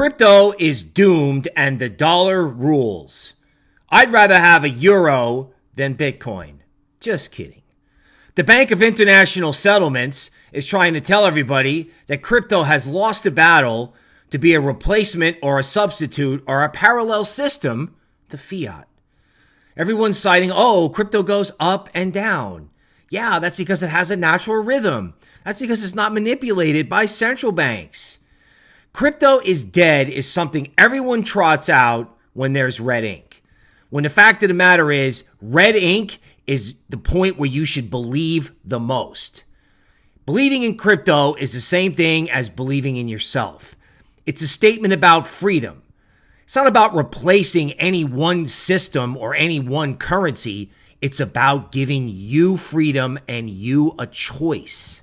Crypto is doomed and the dollar rules. I'd rather have a euro than Bitcoin. Just kidding. The Bank of International Settlements is trying to tell everybody that crypto has lost a battle to be a replacement or a substitute or a parallel system to fiat. Everyone's citing, oh, crypto goes up and down. Yeah, that's because it has a natural rhythm. That's because it's not manipulated by central banks. Crypto is dead is something everyone trots out when there's red ink. When the fact of the matter is, red ink is the point where you should believe the most. Believing in crypto is the same thing as believing in yourself. It's a statement about freedom. It's not about replacing any one system or any one currency. It's about giving you freedom and you a choice.